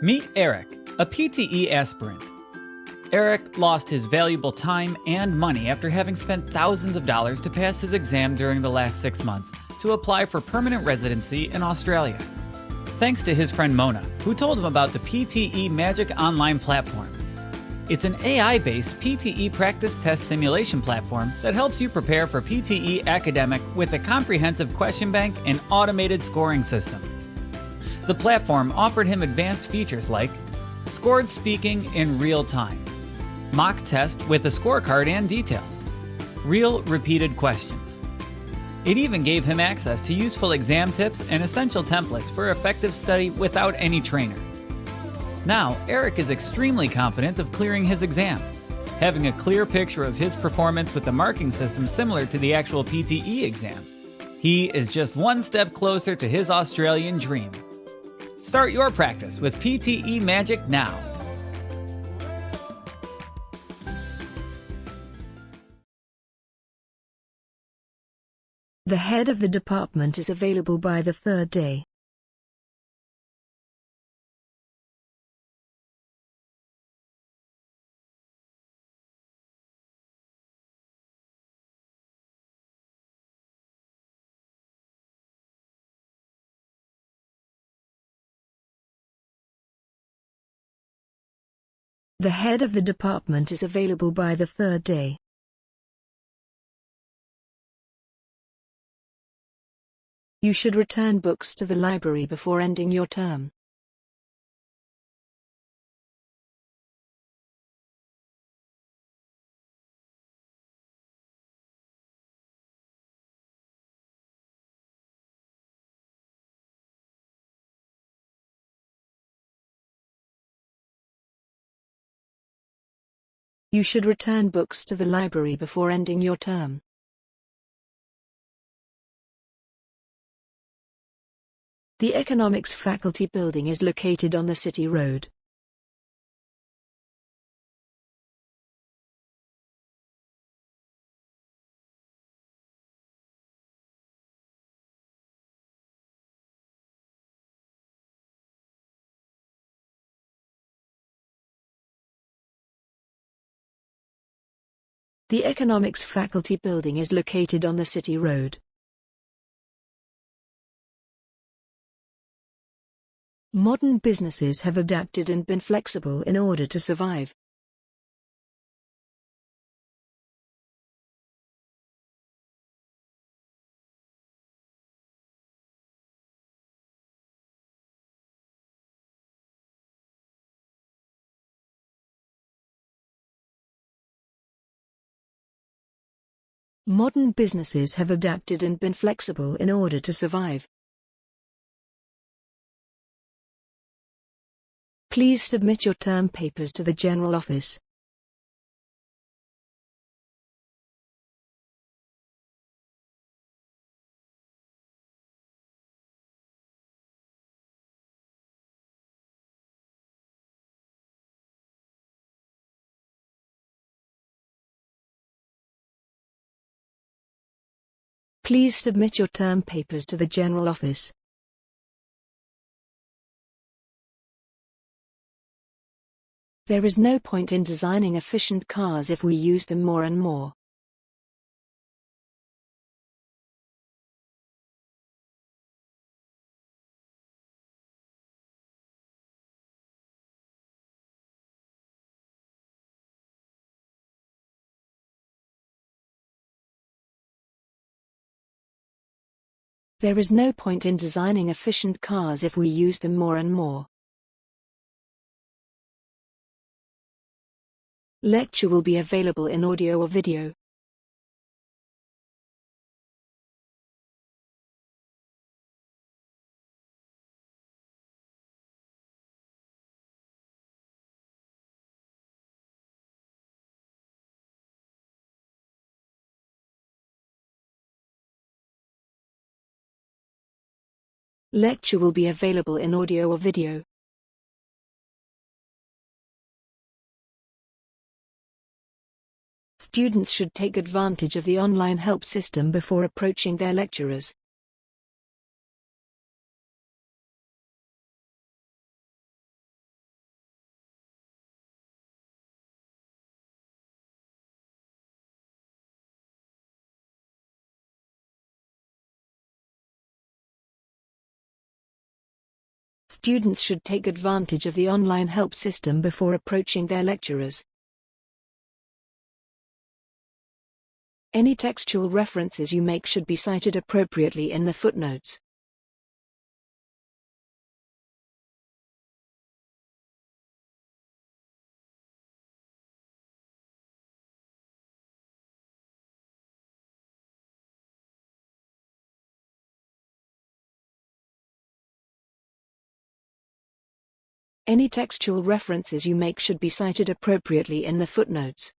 Meet Eric, a PTE aspirant. Eric lost his valuable time and money after having spent thousands of dollars to pass his exam during the last six months to apply for permanent residency in Australia. Thanks to his friend Mona, who told him about the PTE Magic Online platform. It's an AI based PTE practice test simulation platform that helps you prepare for PTE academic with a comprehensive question bank and automated scoring system. The platform offered him advanced features like scored speaking in real time, mock test with a scorecard and details, real repeated questions. It even gave him access to useful exam tips and essential templates for effective study without any trainer. Now, Eric is extremely confident of clearing his exam, having a clear picture of his performance with the marking system similar to the actual PTE exam. He is just one step closer to his Australian dream. Start your practice with PTE Magic now. The head of the department is available by the third day. The head of the department is available by the third day. You should return books to the library before ending your term. You should return books to the library before ending your term. The Economics Faculty Building is located on the City Road. The Economics Faculty Building is located on the City Road. Modern businesses have adapted and been flexible in order to survive. Modern businesses have adapted and been flexible in order to survive. Please submit your term papers to the General Office. Please submit your term papers to the General Office. There is no point in designing efficient cars if we use them more and more. There is no point in designing efficient cars if we use them more and more. Lecture will be available in audio or video. Lecture will be available in audio or video. Students should take advantage of the online help system before approaching their lecturers. Students should take advantage of the online help system before approaching their lecturers. Any textual references you make should be cited appropriately in the footnotes. Any textual references you make should be cited appropriately in the footnotes.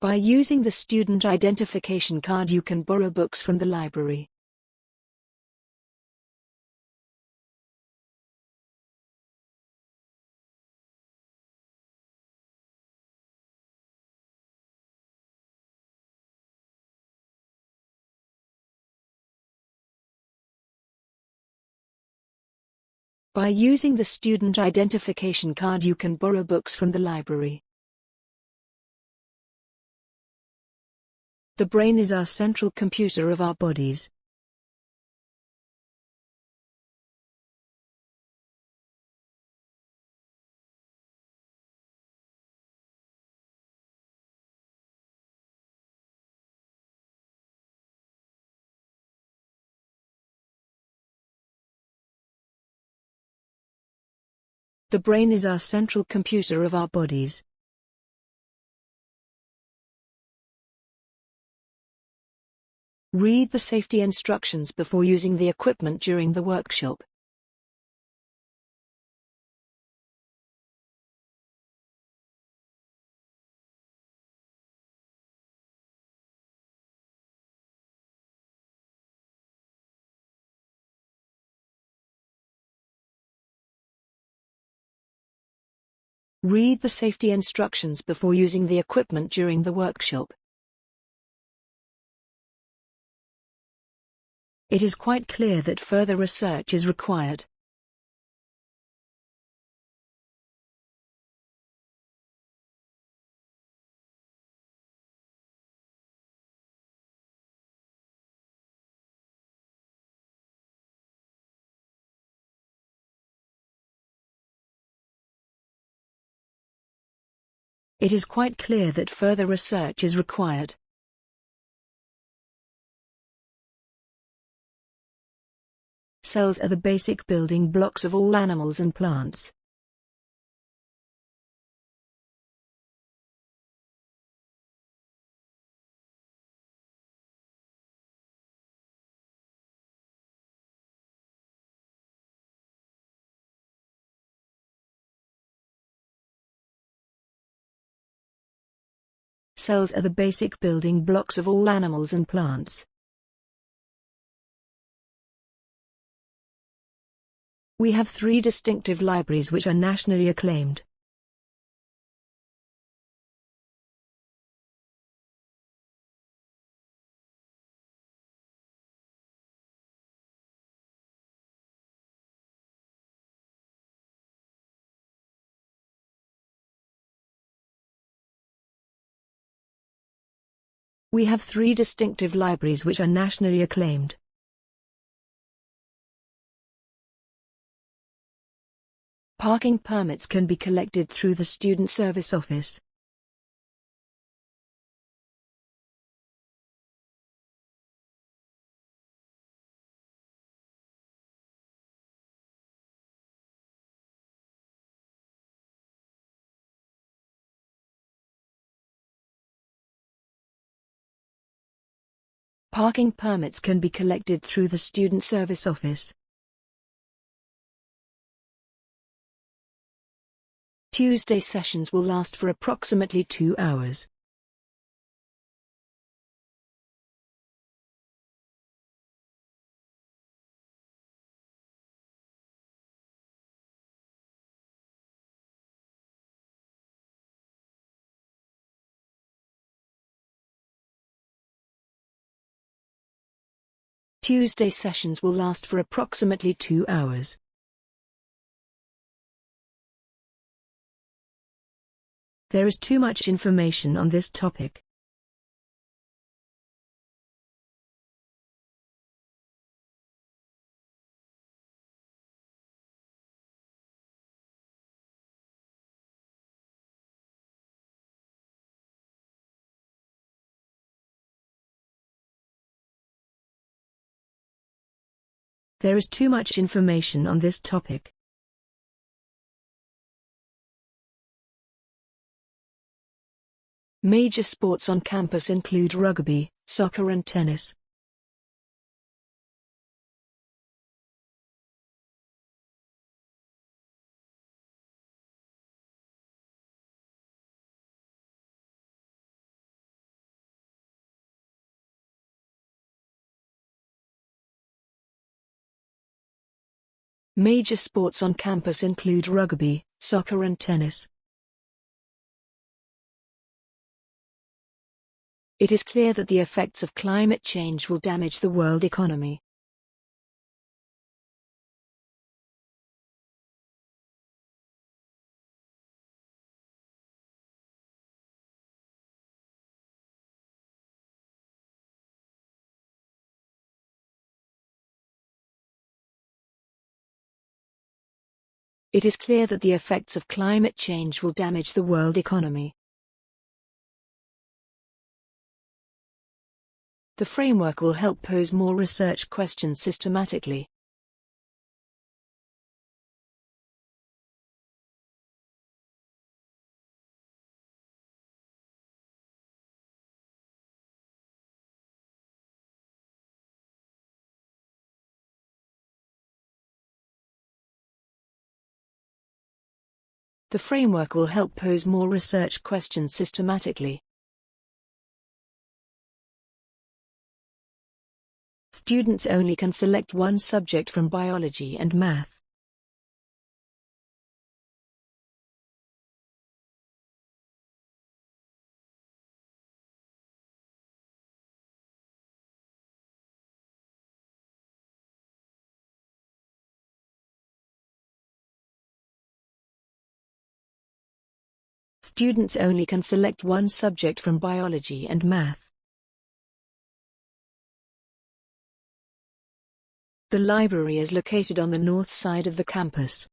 By using the student identification card you can borrow books from the library. By using the student identification card you can borrow books from the library. The brain is our central computer of our bodies. The brain is our central computer of our bodies. Read the safety instructions before using the equipment during the workshop. Read the safety instructions before using the equipment during the workshop. It is quite clear that further research is required. It is quite clear that further research is required. Cells are the basic building blocks of all animals and plants. Cells are the basic building blocks of all animals and plants. We have three distinctive libraries which are nationally acclaimed. We have three distinctive libraries which are nationally acclaimed. Parking permits can be collected through the Student Service Office. Parking permits can be collected through the Student Service Office. Tuesday sessions will last for approximately two hours. Tuesday sessions will last for approximately two hours. There is too much information on this topic. There is too much information on this topic. Major sports on campus include rugby, soccer and tennis. Major sports on campus include rugby, soccer and tennis. It is clear that the effects of climate change will damage the world economy. It is clear that the effects of climate change will damage the world economy. The framework will help pose more research questions systematically. The framework will help pose more research questions systematically. Students only can select one subject from biology and math. Students only can select one subject from biology and math. The library is located on the north side of the campus.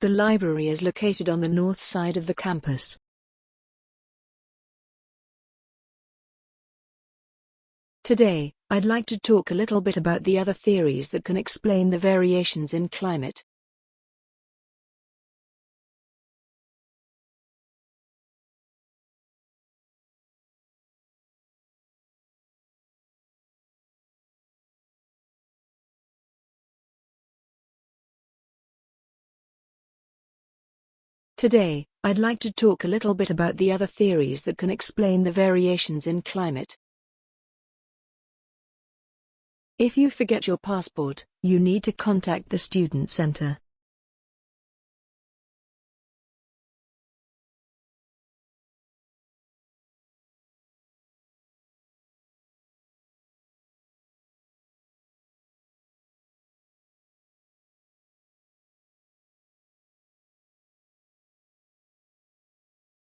The library is located on the north side of the campus. Today, I'd like to talk a little bit about the other theories that can explain the variations in climate. Today, I'd like to talk a little bit about the other theories that can explain the variations in climate. If you forget your passport, you need to contact the Student Center.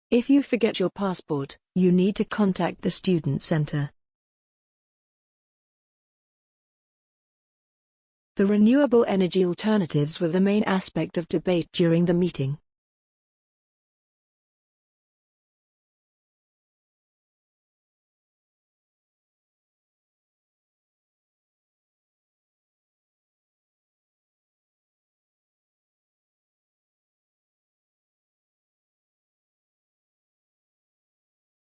If you forget your passport, you need to contact the Student Center. The renewable energy alternatives were the main aspect of debate during the meeting.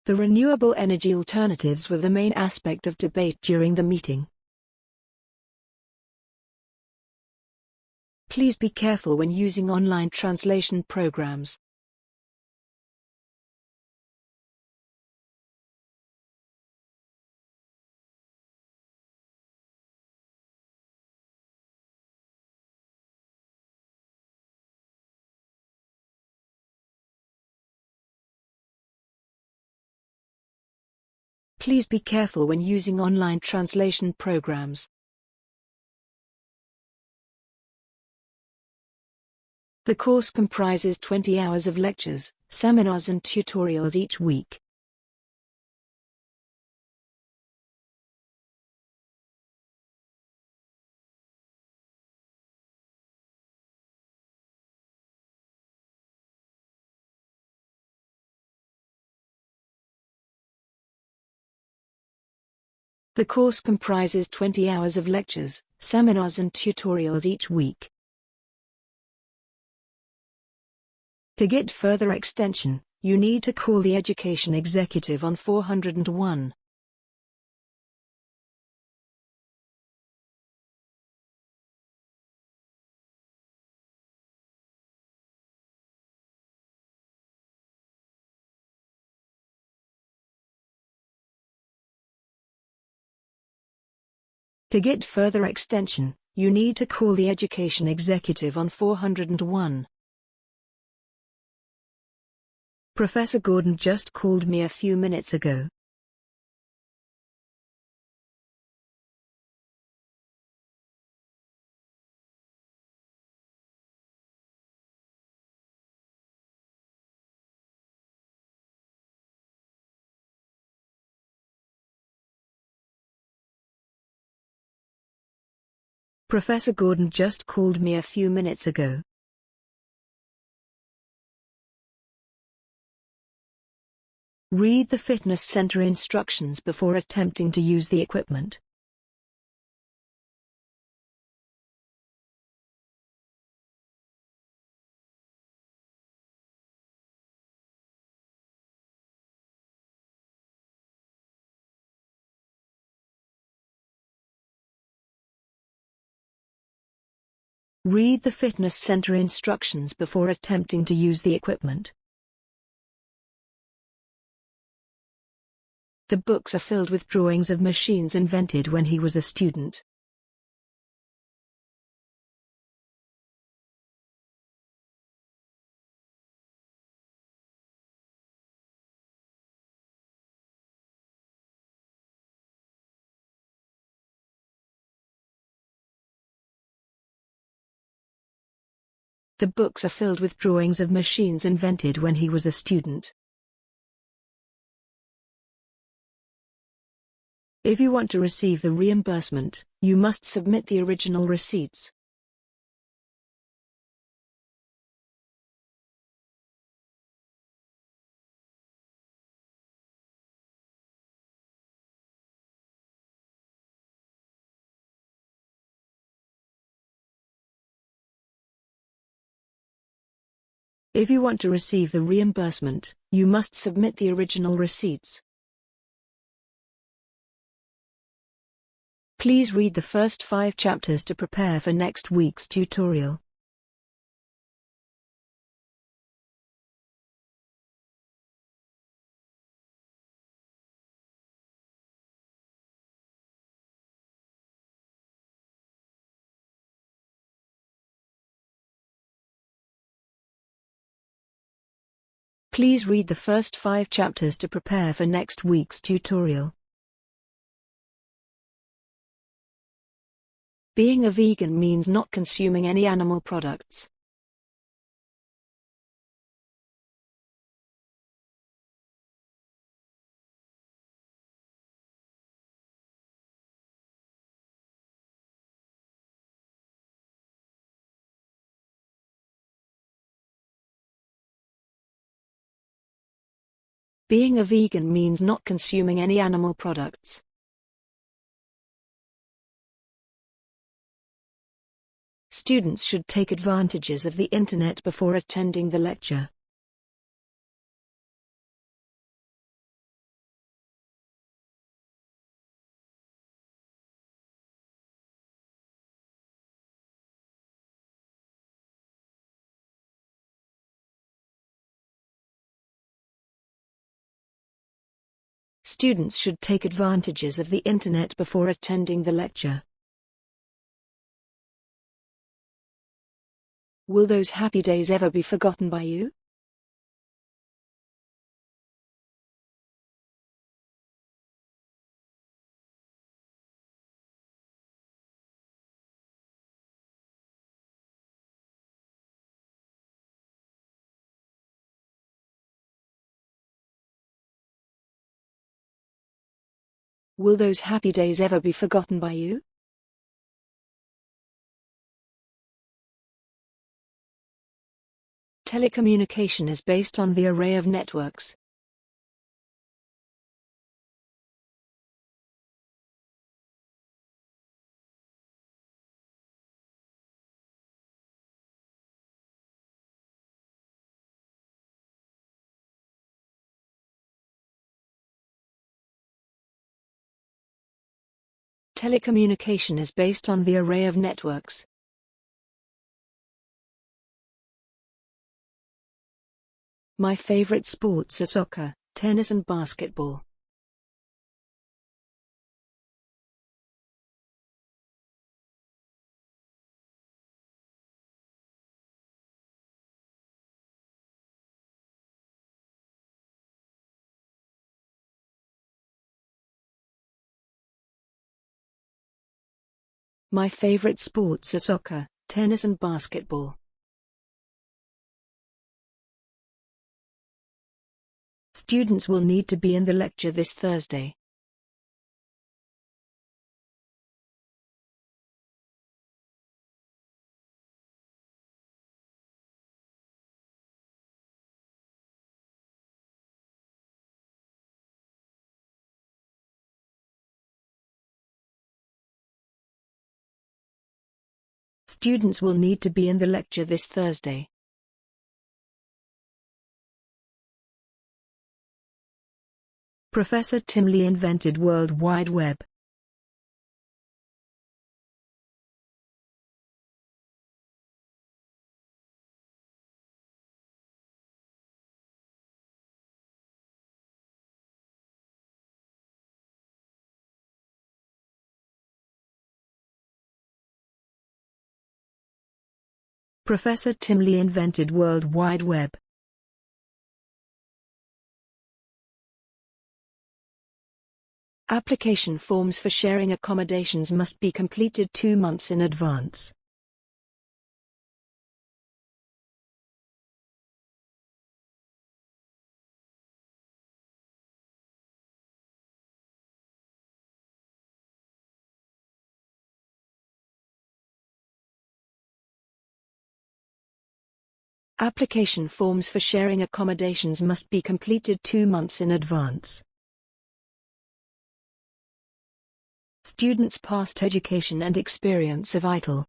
The renewable energy alternatives were the main aspect of debate during the meeting. Please be careful when using online translation programs. Please be careful when using online translation programs. The course comprises 20 hours of lectures, seminars and tutorials each week. The course comprises 20 hours of lectures, seminars and tutorials each week. To get further extension, you need to call the education executive on 401. To get further extension, you need to call the education executive on 401. Professor Gordon just called me a few minutes ago. Professor Gordon just called me a few minutes ago. Read the fitness center instructions before attempting to use the equipment. Read the fitness center instructions before attempting to use the equipment. The books are filled with drawings of machines invented when he was a student. The books are filled with drawings of machines invented when he was a student. If you want to receive the reimbursement, you must submit the original receipts. If you want to receive the reimbursement, you must submit the original receipts. Please read the first five chapters to prepare for next week's tutorial. Please read the first five chapters to prepare for next week's tutorial. Being a vegan means not consuming any animal products. Being a vegan means not consuming any animal products. Students should take advantages of the internet before attending the lecture. Students should take advantages of the internet before attending the lecture. Will those happy days ever be forgotten by you? Will those happy days ever be forgotten by you? Telecommunication is based on the array of networks. Telecommunication is based on the array of networks. My favorite sports are soccer, tennis and basketball. My favorite sports are soccer, tennis and basketball. Students will need to be in the lecture this Thursday. Students will need to be in the lecture this Thursday. Professor Tim Lee invented World Wide Web. Professor Tim Lee invented World Wide Web. Application forms for sharing accommodations must be completed two months in advance. Application forms for sharing accommodations must be completed two months in advance. Students' past education and experience are vital.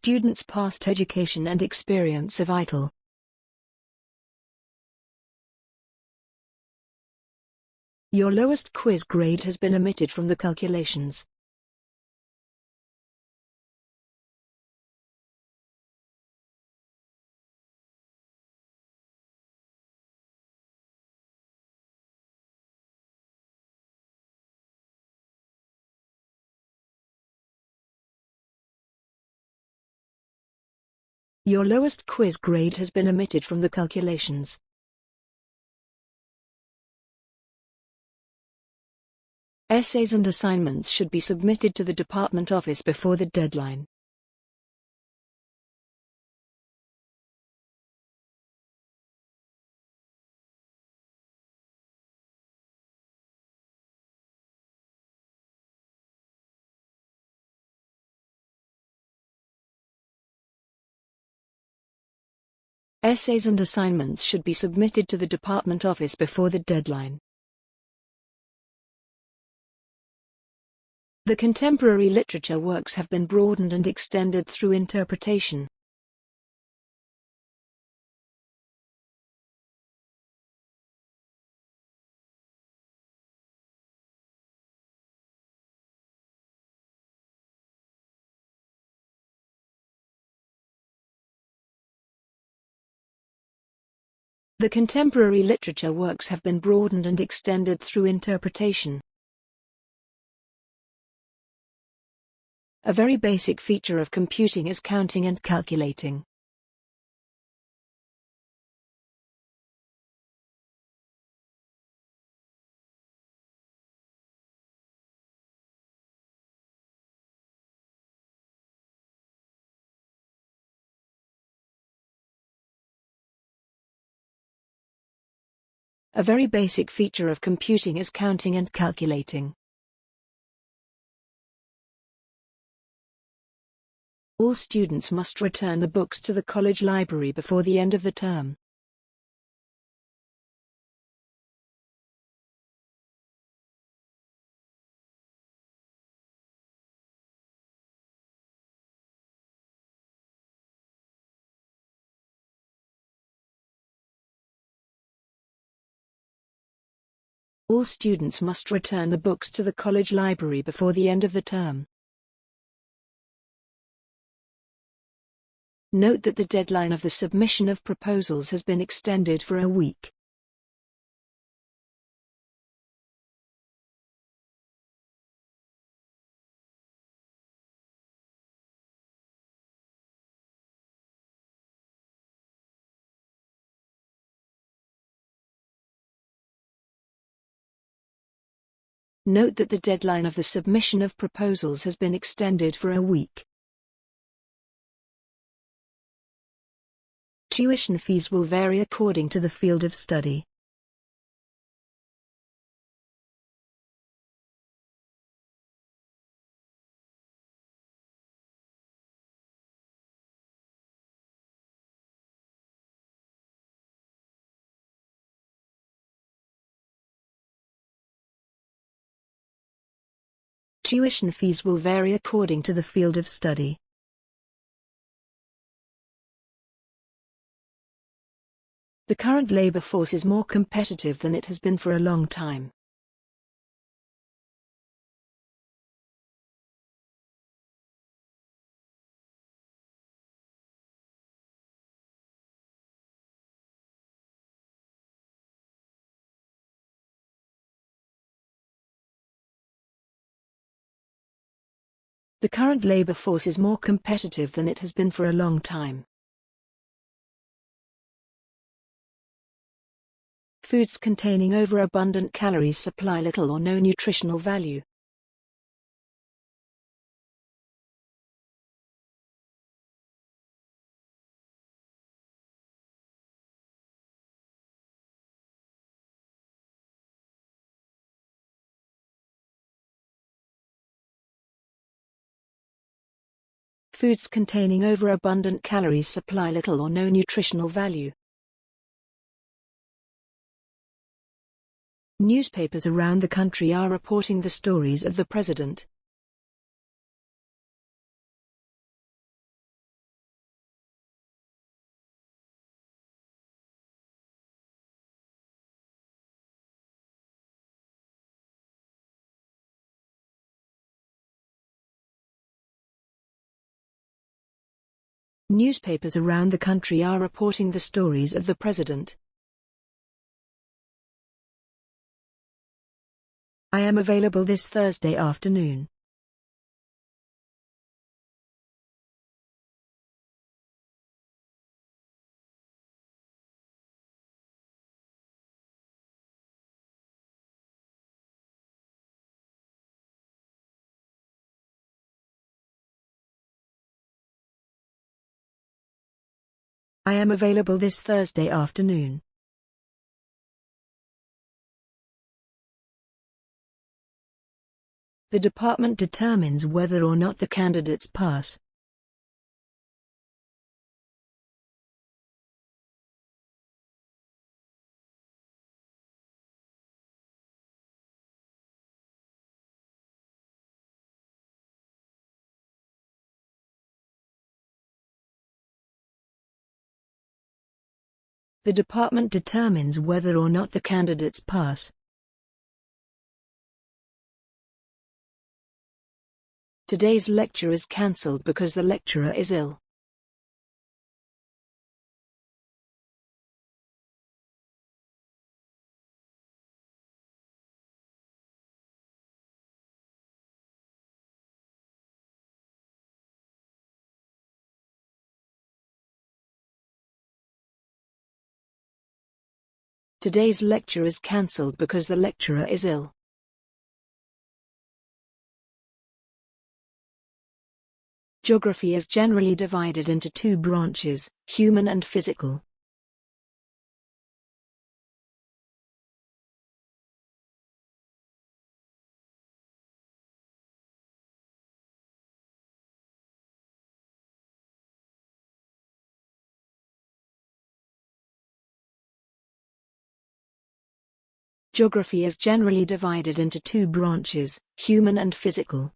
Students' past education and experience are vital. Your lowest quiz grade has been omitted from the calculations. Your lowest quiz grade has been omitted from the calculations. Essays and assignments should be submitted to the department office before the deadline. Essays and assignments should be submitted to the department office before the deadline. The contemporary literature works have been broadened and extended through interpretation. The contemporary literature works have been broadened and extended through interpretation. A very basic feature of computing is counting and calculating. A very basic feature of computing is counting and calculating. All students must return the books to the college library before the end of the term. All students must return the books to the college library before the end of the term. Note that the deadline of the submission of proposals has been extended for a week. Note that the deadline of the submission of proposals has been extended for a week. Tuition fees will vary according to the field of study. Tuition fees will vary according to the field of study. The current labor force is more competitive than it has been for a long time. The current labor force is more competitive than it has been for a long time. Foods containing overabundant calories supply little or no nutritional value. Foods containing overabundant calories supply little or no nutritional value. Newspapers around the country are reporting the stories of the president. Newspapers around the country are reporting the stories of the president. I am available this Thursday afternoon. I am available this Thursday afternoon. The department determines whether or not the candidates pass. The department determines whether or not the candidates pass. Today's lecture is cancelled because the lecturer is ill. Today's lecture is cancelled because the lecturer is ill. Geography is generally divided into two branches, human and physical. Geography is generally divided into two branches, human and physical.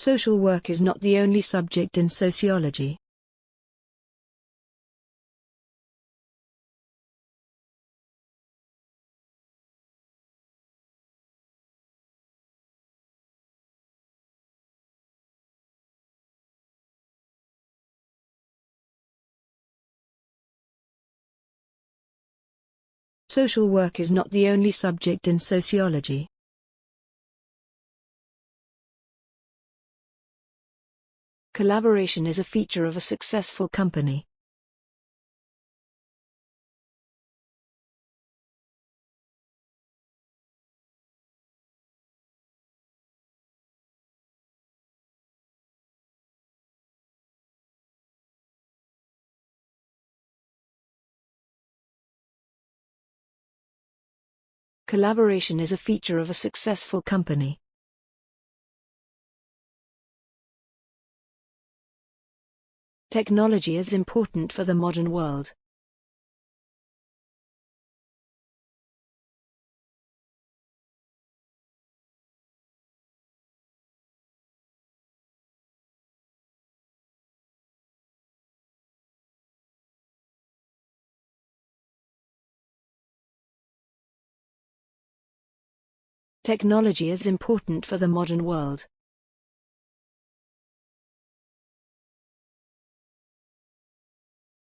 Social work is not the only subject in sociology. Social work is not the only subject in sociology. Collaboration is a feature of a successful company. Collaboration is a feature of a successful company. Technology is important for the modern world. Technology is important for the modern world.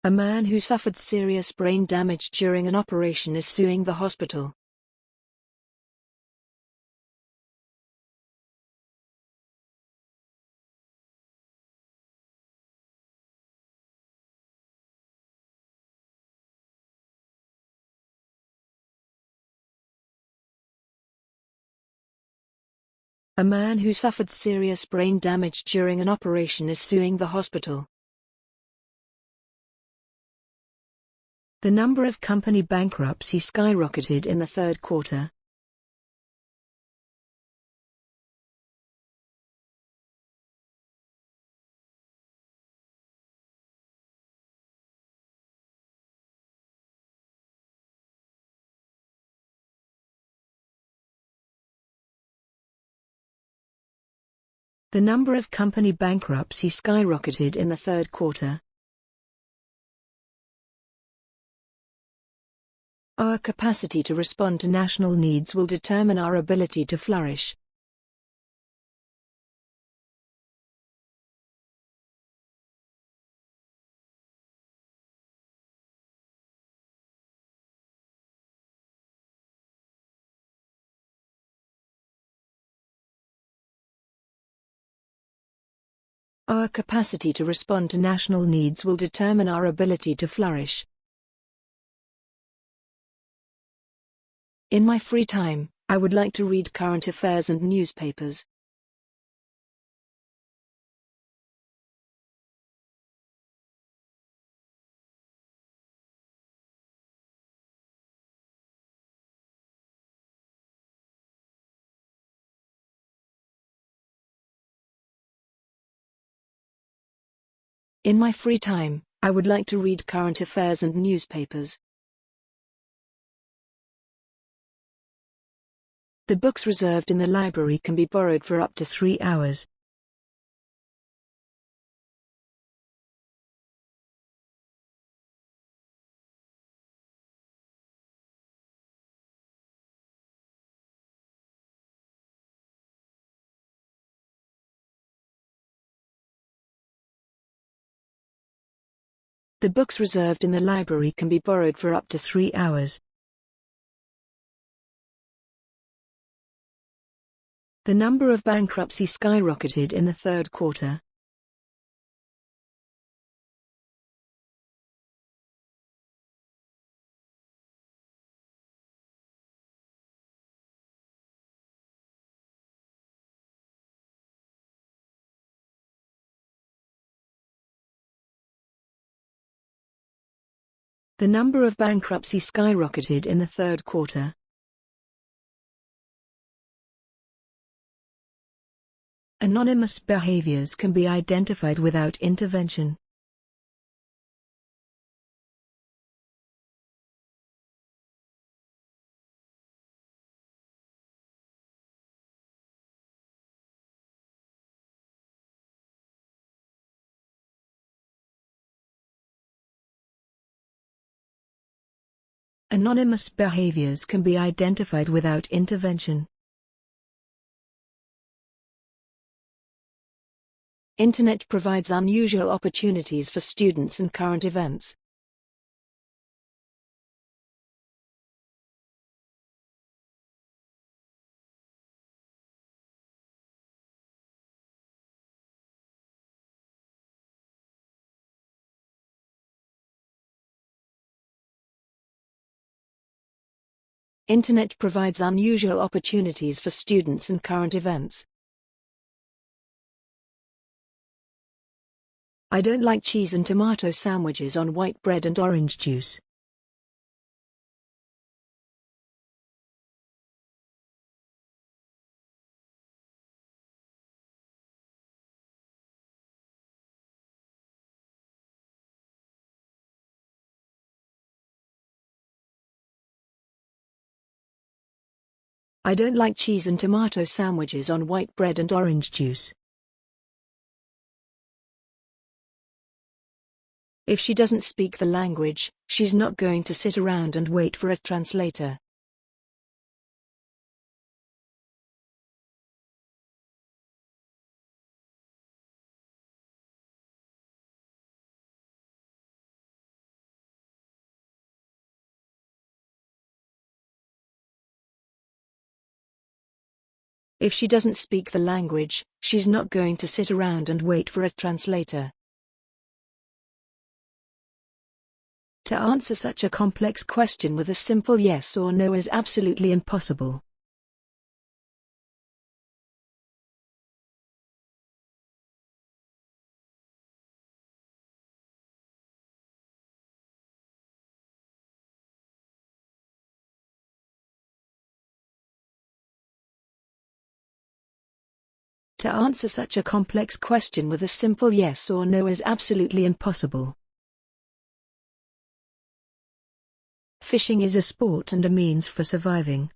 A man who suffered serious brain damage during an operation is suing the hospital. A man who suffered serious brain damage during an operation is suing the hospital. The number of company bankruptcy skyrocketed in the third quarter. The number of company bankruptcy skyrocketed in the third quarter. Our capacity to respond to national needs will determine our ability to flourish. Our capacity to respond to national needs will determine our ability to flourish. In my free time, I would like to read current affairs and newspapers. In my free time, I would like to read current affairs and newspapers. The books reserved in the library can be borrowed for up to three hours. The books reserved in the library can be borrowed for up to three hours. The number of bankruptcy skyrocketed in the third quarter. The number of bankruptcy skyrocketed in the third quarter. Anonymous behaviors can be identified without intervention. Anonymous behaviors can be identified without intervention. Internet provides unusual opportunities for students and current events. Internet provides unusual opportunities for students and current events. I don't like cheese and tomato sandwiches on white bread and orange juice. I don't like cheese and tomato sandwiches on white bread and orange juice. If she doesn't speak the language, she's not going to sit around and wait for a translator. If she doesn't speak the language, she's not going to sit around and wait for a translator. To answer such a complex question with a simple yes or no is absolutely impossible. To answer such a complex question with a simple yes or no is absolutely impossible. Fishing is a sport and a means for surviving.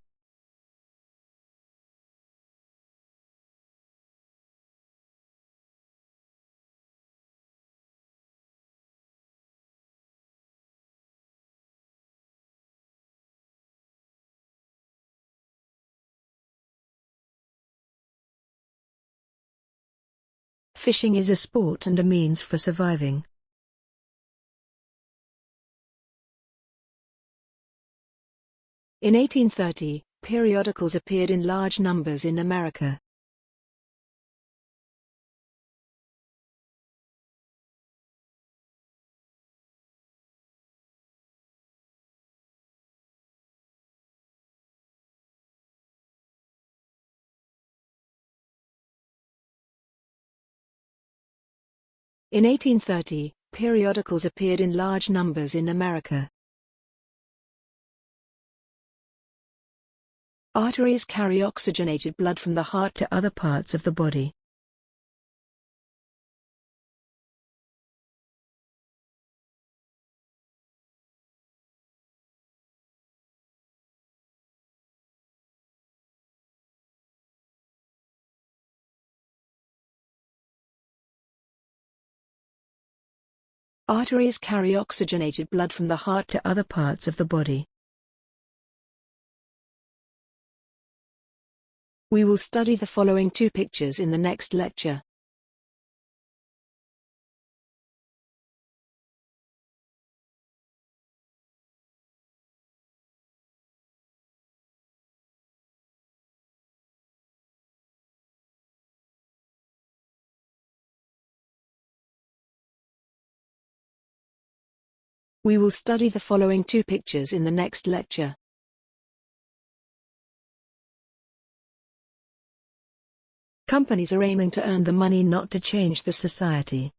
Fishing is a sport and a means for surviving. In 1830, periodicals appeared in large numbers in America. In 1830, periodicals appeared in large numbers in America. Arteries carry oxygenated blood from the heart to other parts of the body. Arteries carry oxygenated blood from the heart to other parts of the body. We will study the following two pictures in the next lecture. We will study the following two pictures in the next lecture. Companies are aiming to earn the money not to change the society.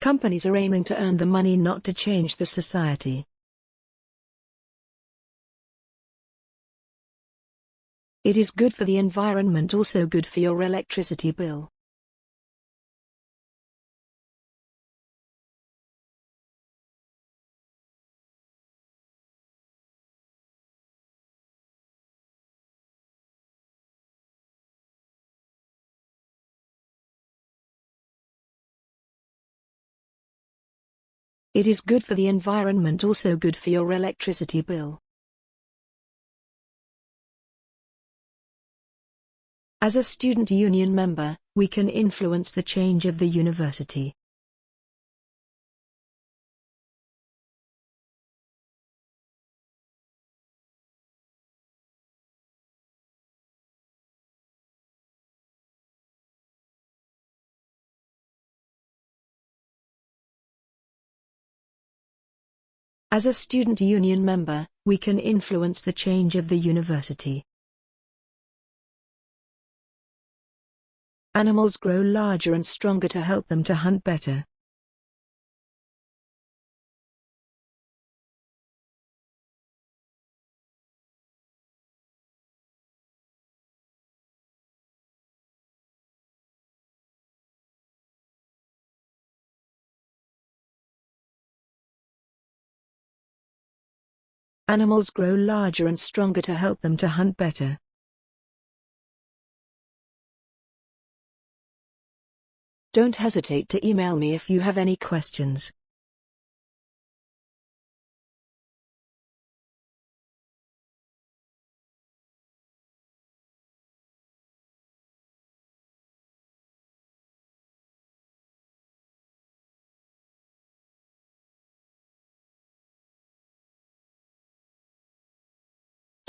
Companies are aiming to earn the money not to change the society. It is good for the environment also good for your electricity bill. It is good for the environment also good for your electricity bill. As a student union member, we can influence the change of the university. As a student union member, we can influence the change of the university. Animals grow larger and stronger to help them to hunt better. Animals grow larger and stronger to help them to hunt better. Don't hesitate to email me if you have any questions.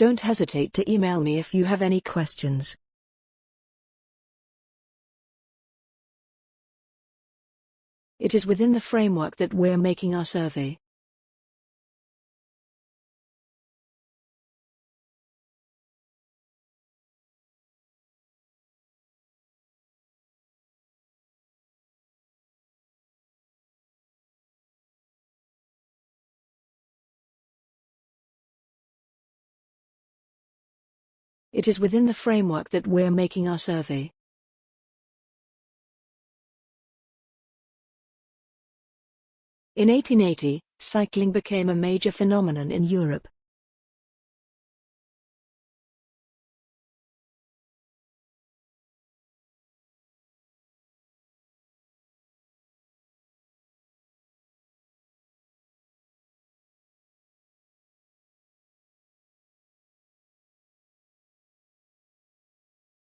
Don't hesitate to email me if you have any questions. It is within the framework that we're making our survey. It is within the framework that we're making our survey. In 1880, cycling became a major phenomenon in Europe.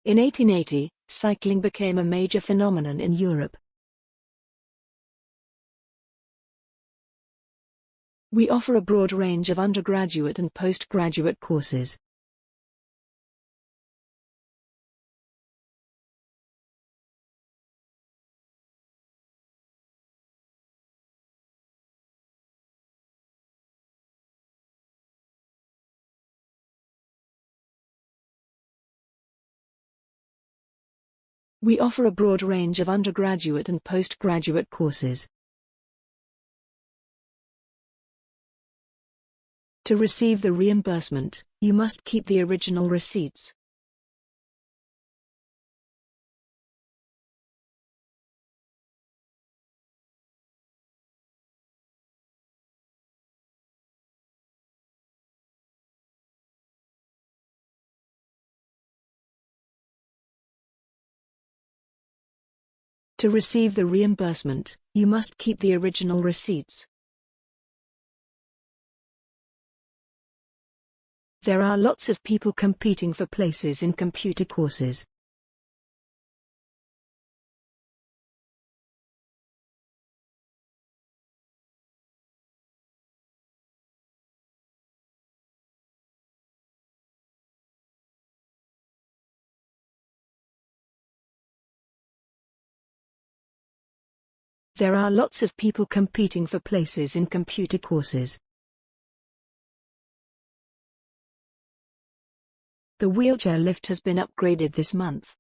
In 1880, cycling became a major phenomenon in Europe. We offer a broad range of undergraduate and postgraduate courses. We offer a broad range of undergraduate and postgraduate courses. To receive the reimbursement, you must keep the original receipts. To receive the reimbursement, you must keep the original receipts. There are lots of people competing for places in computer courses. There are lots of people competing for places in computer courses. The wheelchair lift has been upgraded this month.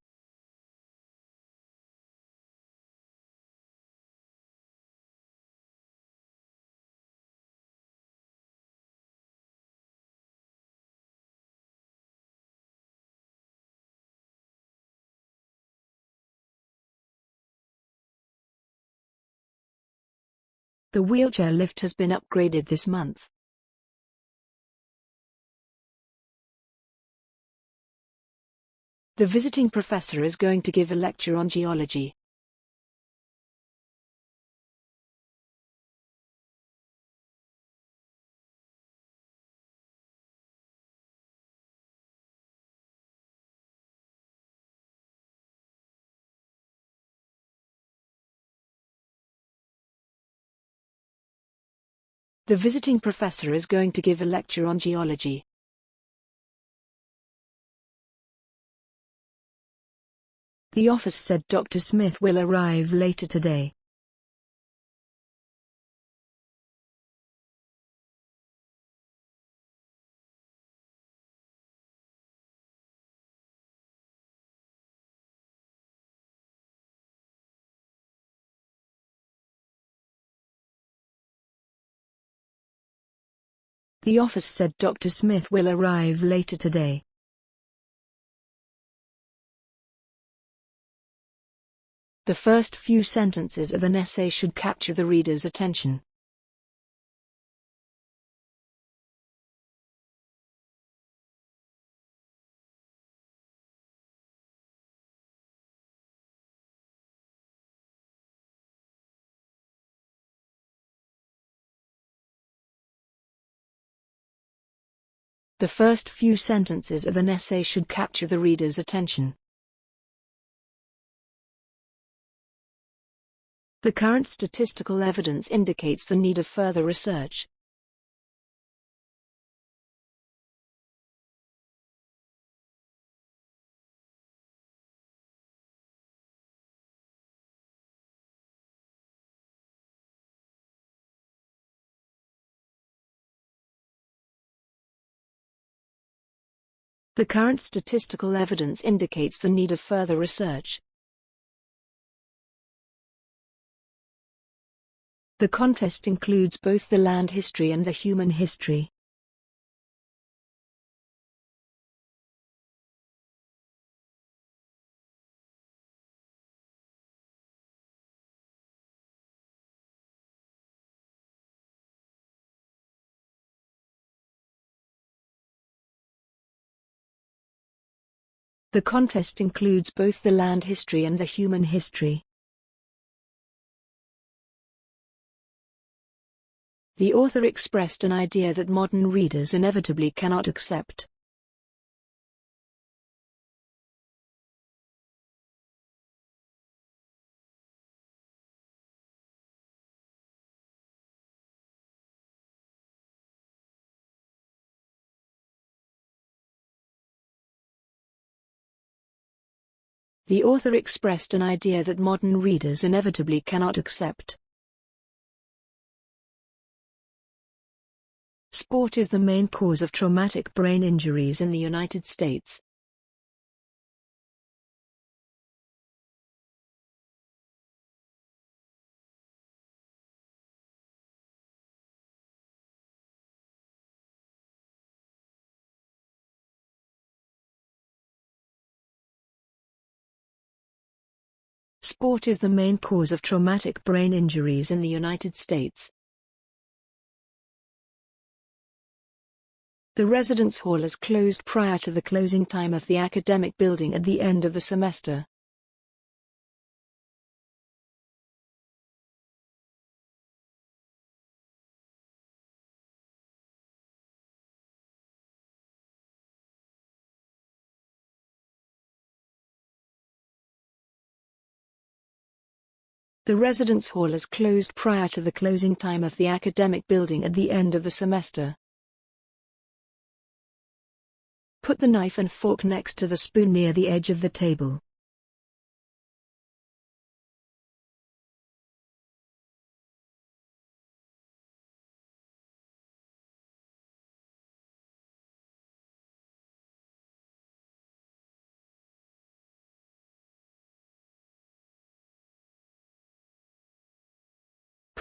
The wheelchair lift has been upgraded this month. The visiting professor is going to give a lecture on geology. The visiting professor is going to give a lecture on geology. The office said Dr. Smith will arrive later today. The office said Dr. Smith will arrive later today. The first few sentences of an essay should capture the reader's attention. The first few sentences of an essay should capture the reader's attention. The current statistical evidence indicates the need of further research. The current statistical evidence indicates the need of further research. The contest includes both the land history and the human history. The contest includes both the land history and the human history. The author expressed an idea that modern readers inevitably cannot accept. The author expressed an idea that modern readers inevitably cannot accept. Sport is the main cause of traumatic brain injuries in the United States. Sport is the main cause of traumatic brain injuries in the United States. The residence hall is closed prior to the closing time of the academic building at the end of the semester. The residence hall is closed prior to the closing time of the academic building at the end of the semester. Put the knife and fork next to the spoon near the edge of the table.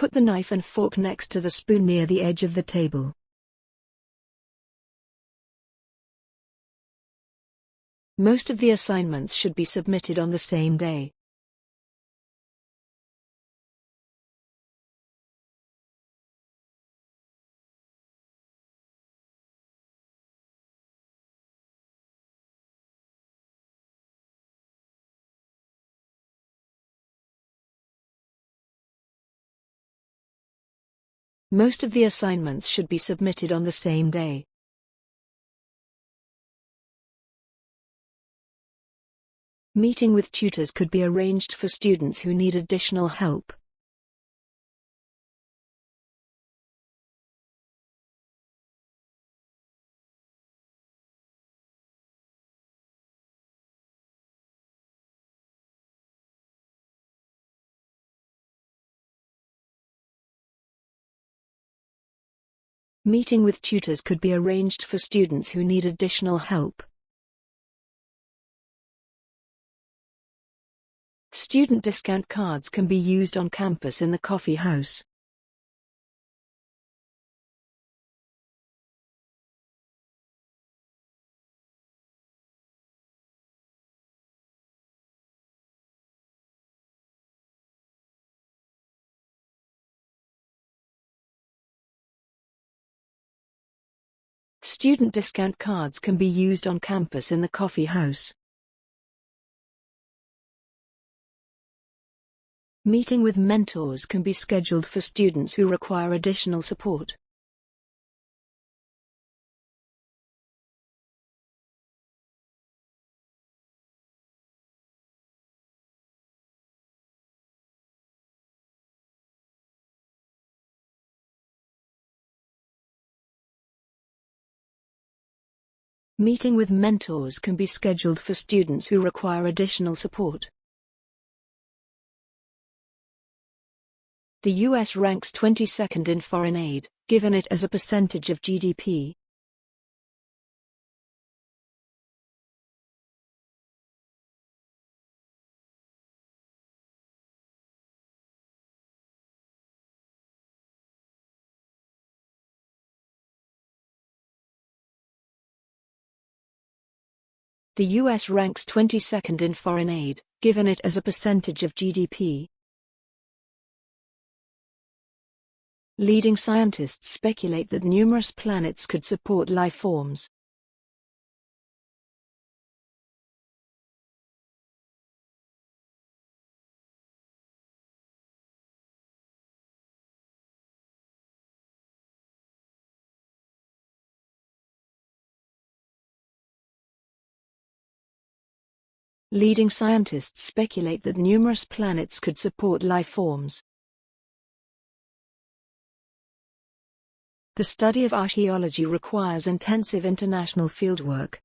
Put the knife and fork next to the spoon near the edge of the table. Most of the assignments should be submitted on the same day. Most of the assignments should be submitted on the same day. Meeting with tutors could be arranged for students who need additional help. Meeting with tutors could be arranged for students who need additional help. Student discount cards can be used on campus in the coffee house. Student discount cards can be used on campus in the coffee house. Meeting with mentors can be scheduled for students who require additional support. Meeting with mentors can be scheduled for students who require additional support. The US ranks 22nd in foreign aid, given it as a percentage of GDP. The US ranks 22nd in foreign aid, given it as a percentage of GDP. Leading scientists speculate that numerous planets could support life forms. Leading scientists speculate that numerous planets could support life forms. The study of archaeology requires intensive international fieldwork.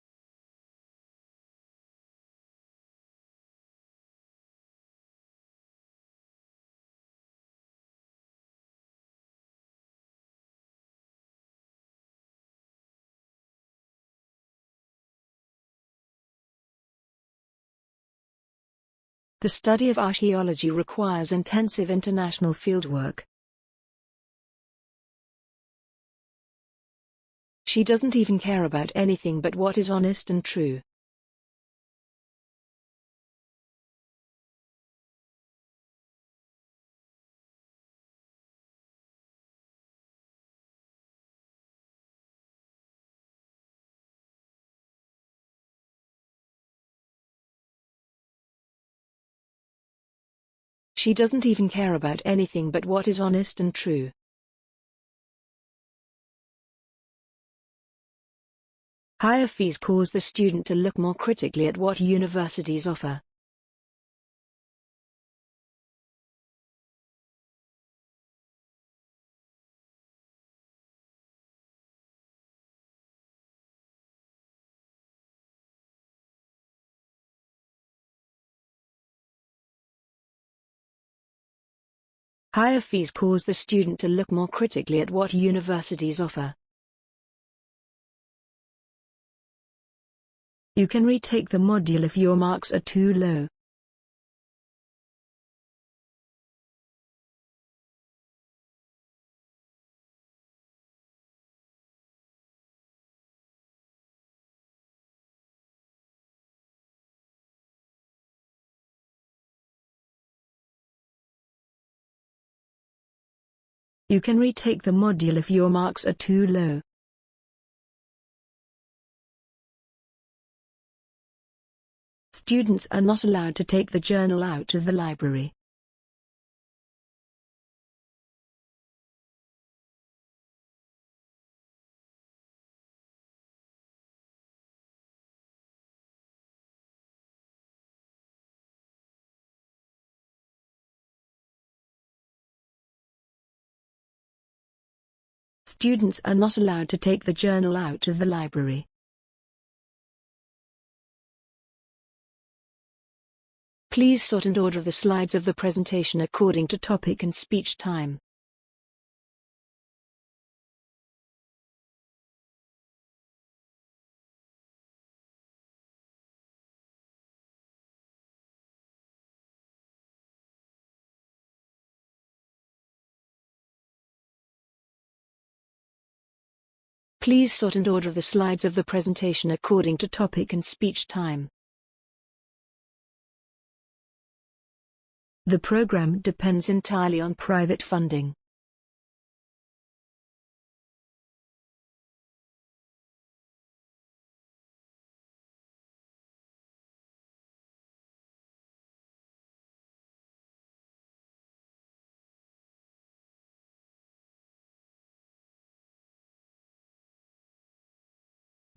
The study of archaeology requires intensive international fieldwork. She doesn't even care about anything but what is honest and true. She doesn't even care about anything but what is honest and true. Higher fees cause the student to look more critically at what universities offer. Higher fees cause the student to look more critically at what universities offer. You can retake the module if your marks are too low. You can retake the module if your marks are too low. Students are not allowed to take the journal out of the library. Students are not allowed to take the journal out of the library. Please sort and order the slides of the presentation according to topic and speech time. Please sort and order the slides of the presentation according to topic and speech time. The program depends entirely on private funding.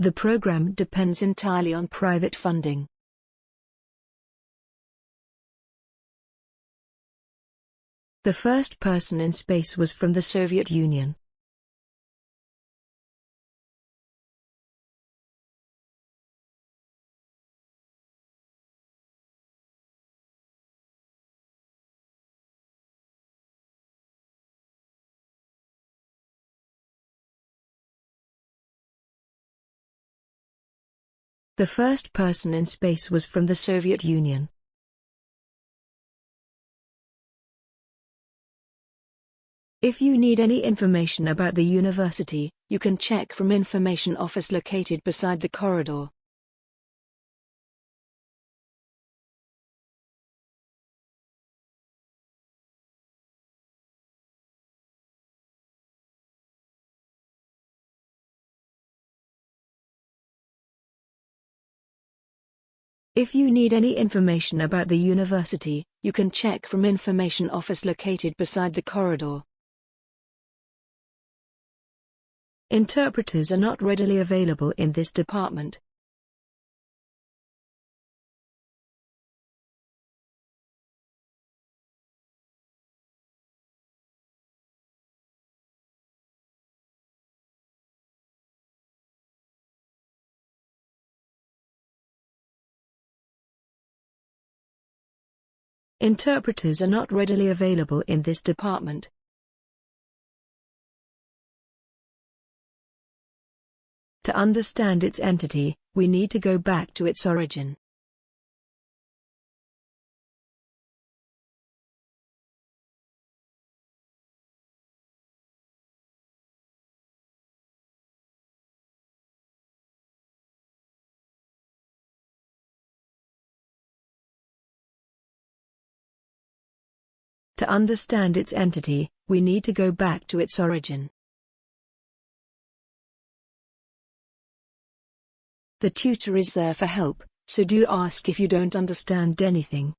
The program depends entirely on private funding. The first person in space was from the Soviet Union. The first person in space was from the Soviet Union. If you need any information about the university, you can check from information office located beside the corridor. If you need any information about the university, you can check from information office located beside the corridor. Interpreters are not readily available in this department. Interpreters are not readily available in this department. To understand its entity, we need to go back to its origin. To understand its entity, we need to go back to its origin. The tutor is there for help, so do ask if you don't understand anything.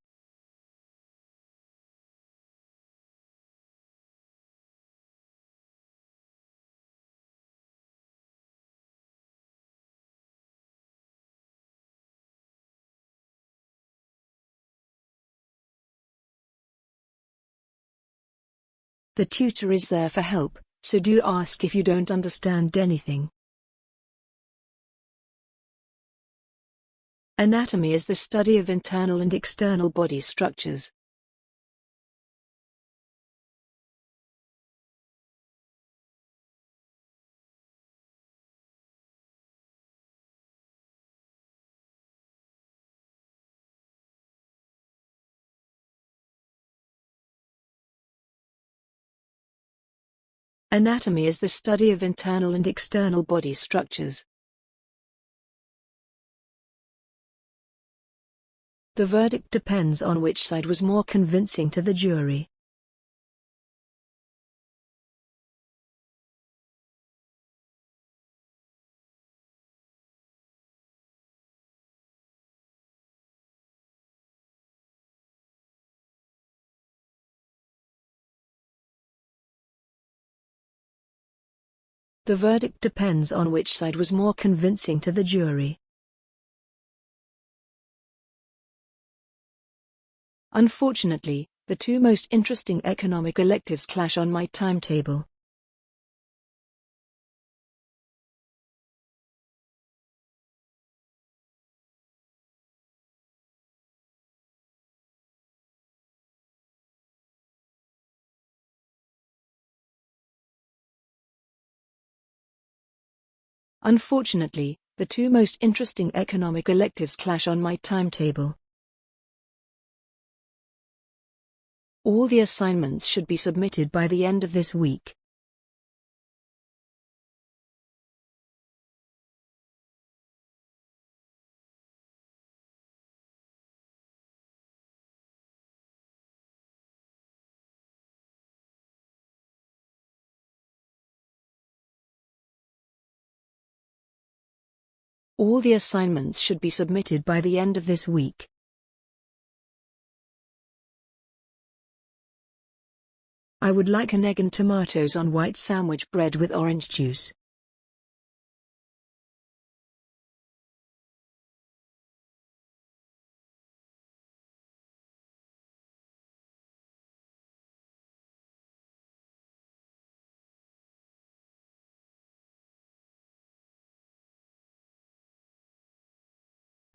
The tutor is there for help, so do ask if you don't understand anything. Anatomy is the study of internal and external body structures. Anatomy is the study of internal and external body structures. The verdict depends on which side was more convincing to the jury. The verdict depends on which side was more convincing to the jury. Unfortunately, the two most interesting economic electives clash on my timetable. Unfortunately, the two most interesting economic electives clash on my timetable. All the assignments should be submitted by the end of this week. All the assignments should be submitted by the end of this week. I would like an egg and tomatoes on white sandwich bread with orange juice.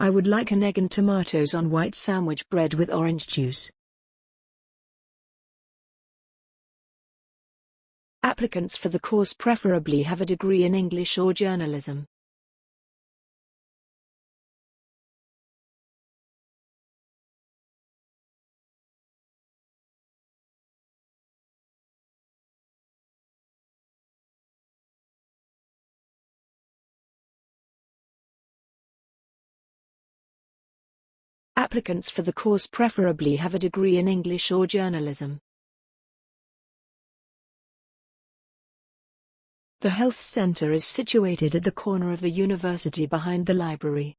I would like an egg and tomatoes on white sandwich bread with orange juice. Applicants for the course preferably have a degree in English or journalism. Applicants for the course preferably have a degree in English or journalism. The health center is situated at the corner of the university behind the library.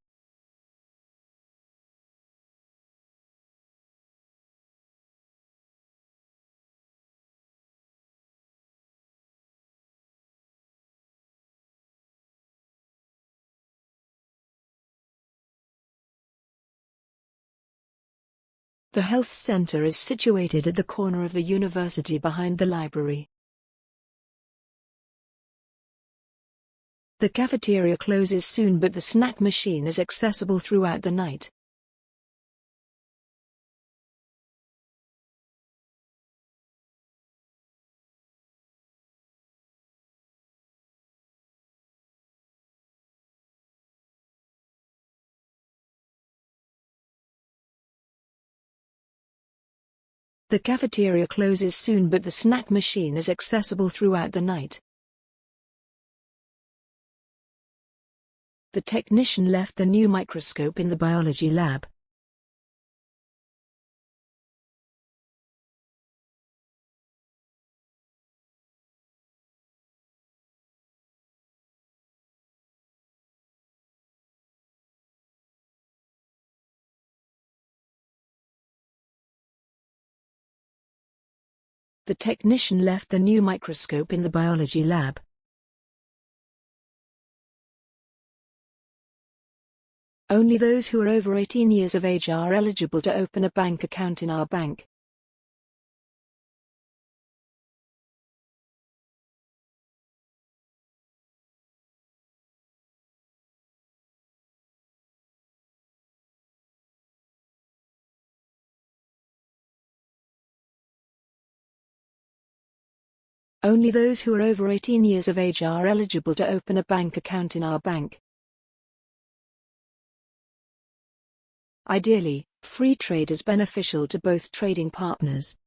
The health center is situated at the corner of the university behind the library. The cafeteria closes soon but the snack machine is accessible throughout the night. The cafeteria closes soon but the snack machine is accessible throughout the night. The technician left the new microscope in the biology lab. The technician left the new microscope in the biology lab. Only those who are over 18 years of age are eligible to open a bank account in our bank. Only those who are over 18 years of age are eligible to open a bank account in our bank. Ideally, free trade is beneficial to both trading partners.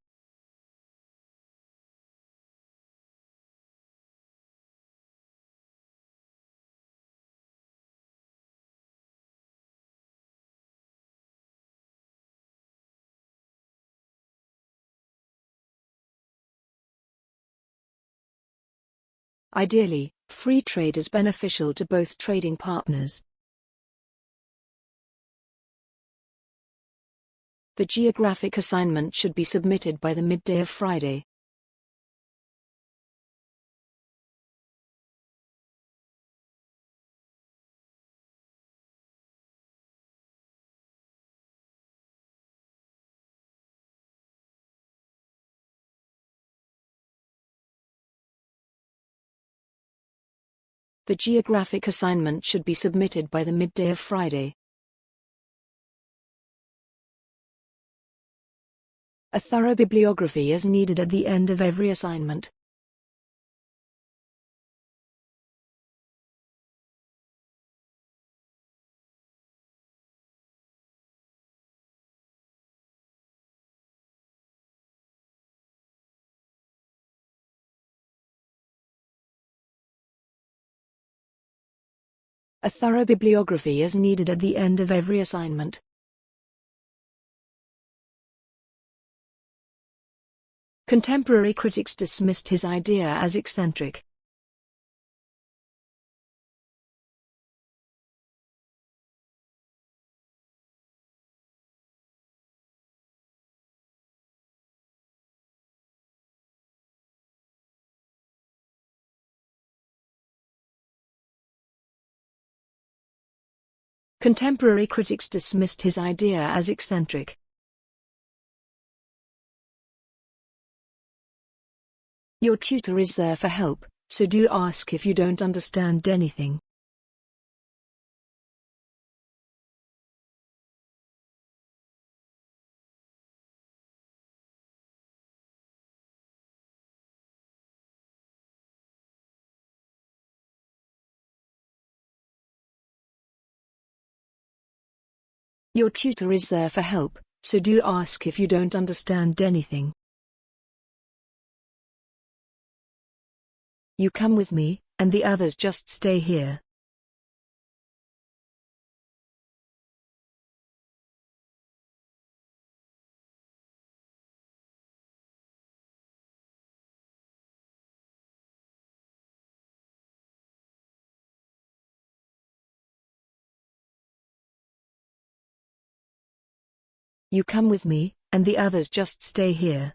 Ideally, free trade is beneficial to both trading partners. The geographic assignment should be submitted by the midday of Friday. The geographic assignment should be submitted by the midday of Friday. A thorough bibliography is needed at the end of every assignment. A thorough bibliography is needed at the end of every assignment. Contemporary critics dismissed his idea as eccentric. Contemporary critics dismissed his idea as eccentric. Your tutor is there for help, so do ask if you don't understand anything. Your tutor is there for help, so do ask if you don't understand anything. You come with me, and the others just stay here. You come with me, and the others just stay here.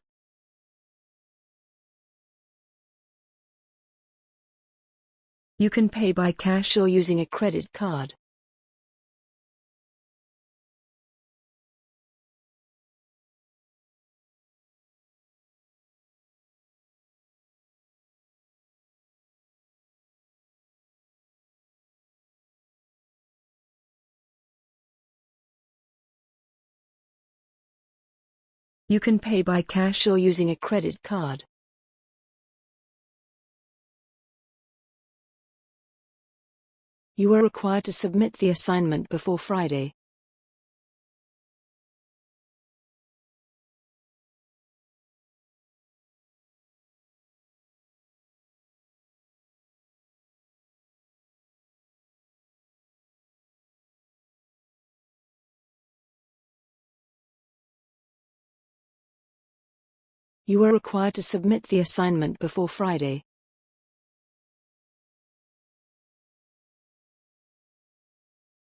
You can pay by cash or using a credit card. You can pay by cash or using a credit card. You are required to submit the assignment before Friday. You are required to submit the assignment before Friday.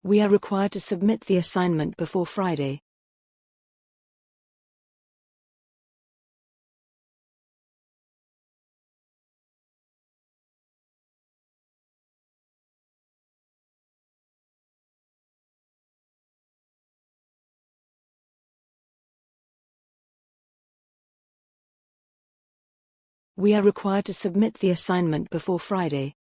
We are required to submit the assignment before Friday. We are required to submit the assignment before Friday.